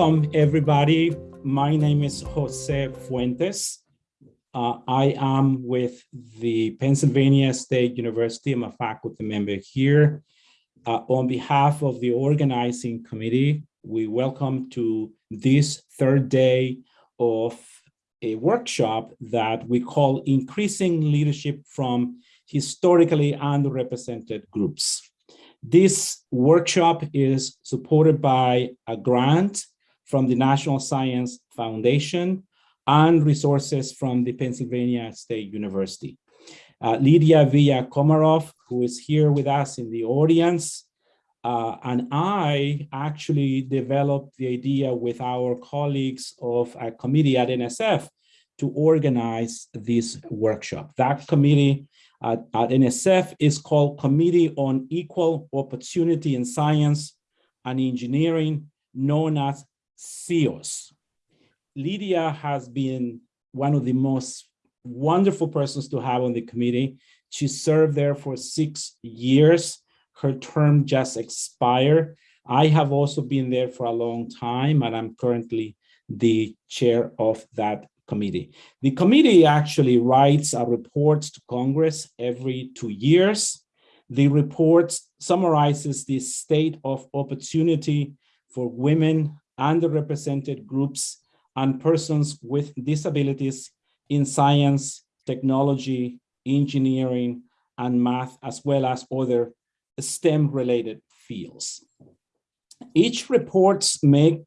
Welcome, everybody. My name is Jose Fuentes. Uh, I am with the Pennsylvania State University. I'm a faculty member here. Uh, on behalf of the organizing committee, we welcome to this third day of a workshop that we call Increasing Leadership from Historically Underrepresented Groups. This workshop is supported by a grant from the National Science Foundation and resources from the Pennsylvania State University. Uh, Lydia Villa Komaroff, who is here with us in the audience, uh, and I actually developed the idea with our colleagues of a committee at NSF to organize this workshop. That committee at, at NSF is called Committee on Equal Opportunity in Science and Engineering, known as CEOS. Lydia has been one of the most wonderful persons to have on the committee. She served there for six years. Her term just expired. I have also been there for a long time, and I'm currently the chair of that committee. The committee actually writes a report to Congress every two years. The report summarizes the state of opportunity for women, underrepresented groups, and persons with disabilities in science, technology, engineering, and math, as well as other STEM-related fields. Each report makes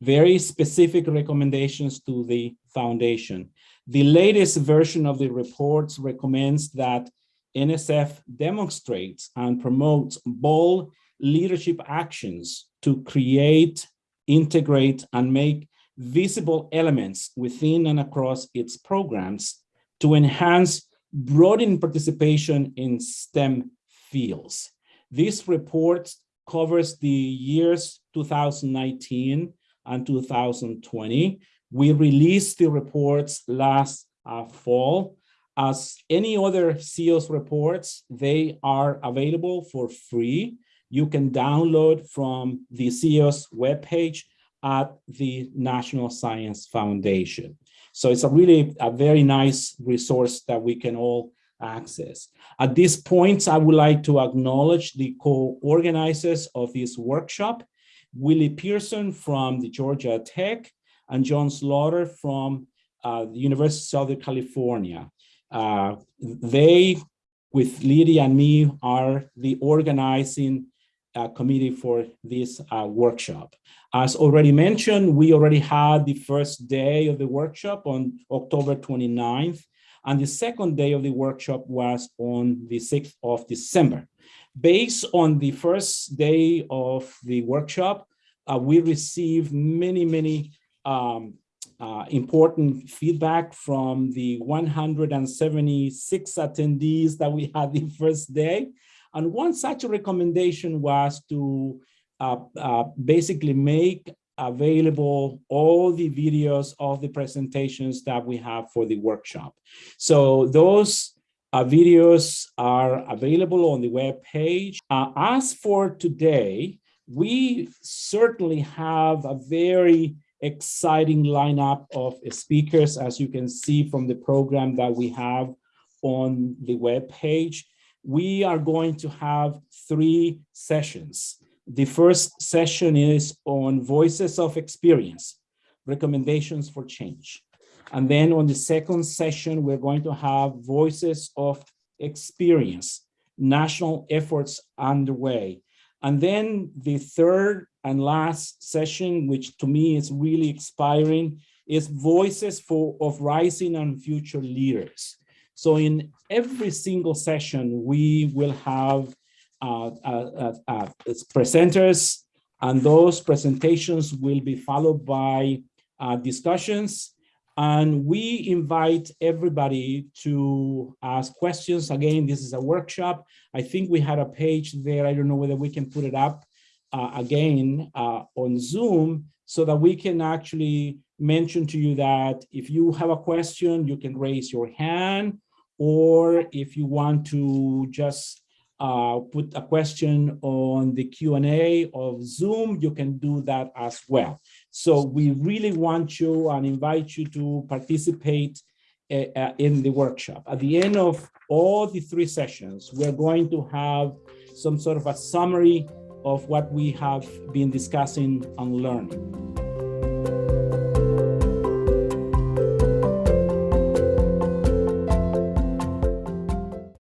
very specific recommendations to the Foundation. The latest version of the reports recommends that NSF demonstrates and promotes bold leadership actions to create, integrate, and make visible elements within and across its programs to enhance broadening participation in STEM fields. This report covers the years 2019 and 2020 we released the reports last uh, fall. As any other CEOS reports, they are available for free. You can download from the CEOS webpage at the National Science Foundation. So it's a really a very nice resource that we can all access. At this point, I would like to acknowledge the co-organizers of this workshop, Willie Pearson from the Georgia Tech, and John Slaughter from uh, the University of Southern California. Uh, they, with Lydia and me, are the organizing committee for this uh, workshop. As already mentioned, we already had the first day of the workshop on October 29th, and the second day of the workshop was on the 6th of December. Based on the first day of the workshop, uh, we received many, many um, uh, important feedback from the 176 attendees that we had the first day. And one such recommendation was to uh, uh, basically make available all the videos of the presentations that we have for the workshop. So those uh, videos are available on the web page. Uh, as for today, we certainly have a very exciting lineup of speakers, as you can see from the program that we have on the web page. We are going to have three sessions. The first session is on voices of experience, recommendations for change. And then on the second session, we're going to have voices of experience, national efforts underway. And then the third and last session, which to me is really inspiring, is voices for of rising and future leaders. So in every single session, we will have uh, uh, uh, uh presenters, and those presentations will be followed by uh, discussions. And we invite everybody to ask questions. Again, this is a workshop. I think we had a page there. I don't know whether we can put it up uh, again on Zoom so that we can actually mention to you that if you have a question, you can raise your hand, or if you want to just uh, put a question on the Q&A of Zoom, you can do that as well. So we really want you and invite you to participate uh, uh, in the workshop. At the end of all the three sessions, we're going to have some sort of a summary of what we have been discussing and learning.